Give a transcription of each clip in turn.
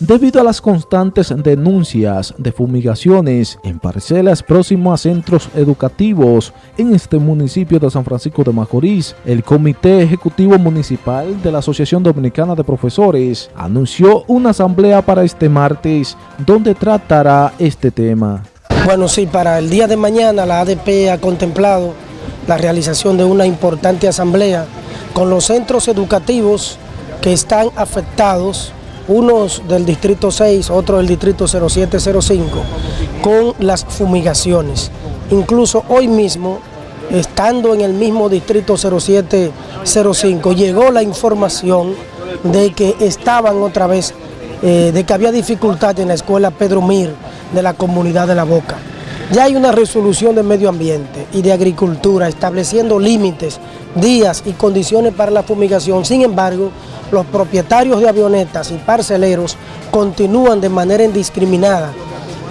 debido a las constantes denuncias de fumigaciones en parcelas próximas a centros educativos en este municipio de San Francisco de Macorís. El Comité Ejecutivo Municipal de la Asociación Dominicana de Profesores anunció una asamblea para este martes donde tratará este tema. Bueno, sí, para el día de mañana la ADP ha contemplado la realización de una importante asamblea con los centros educativos que están afectados, unos del Distrito 6, otros del Distrito 0705, con las fumigaciones. Incluso hoy mismo, estando en el mismo Distrito 0705, llegó la información de que estaban otra vez, eh, de que había dificultad en la escuela Pedro Mir de la comunidad de La Boca. Ya hay una resolución de medio ambiente y de agricultura estableciendo límites, días y condiciones para la fumigación. Sin embargo, los propietarios de avionetas y parceleros continúan de manera indiscriminada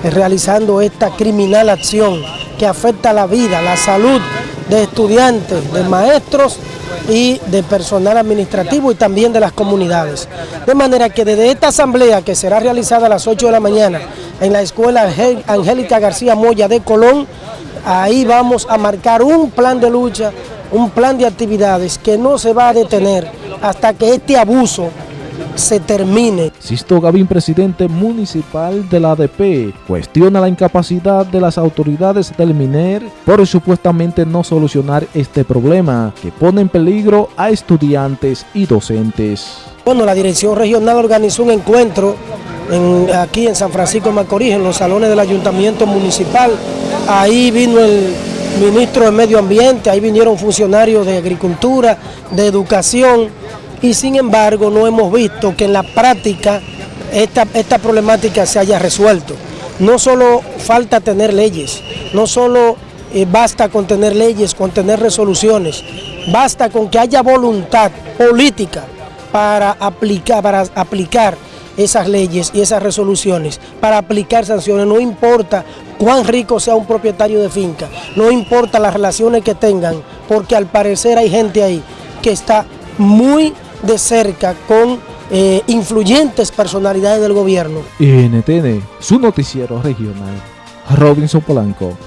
realizando esta criminal acción que afecta la vida, la salud de estudiantes, de maestros y de personal administrativo y también de las comunidades. De manera que desde esta asamblea que será realizada a las 8 de la mañana en la escuela Angélica García Moya de Colón, ahí vamos a marcar un plan de lucha, un plan de actividades que no se va a detener hasta que este abuso se termine. Sisto Gavín, presidente municipal de la ADP, cuestiona la incapacidad de las autoridades del MINER por supuestamente no solucionar este problema que pone en peligro a estudiantes y docentes. Bueno, la dirección regional organizó un encuentro aquí en San Francisco de Macorís, en los salones del ayuntamiento municipal. Ahí vino el ministro de Medio Ambiente, ahí vinieron funcionarios de Agricultura, de Educación, y sin embargo no hemos visto que en la práctica esta, esta problemática se haya resuelto. No solo falta tener leyes, no solo eh, basta con tener leyes, con tener resoluciones, basta con que haya voluntad política para aplicar, para aplicar esas leyes y esas resoluciones, para aplicar sanciones, no importa cuán rico sea un propietario de finca, no importa las relaciones que tengan, porque al parecer hay gente ahí que está muy de cerca con eh, influyentes personalidades del gobierno. NTN, su noticiero regional. Robinson Polanco.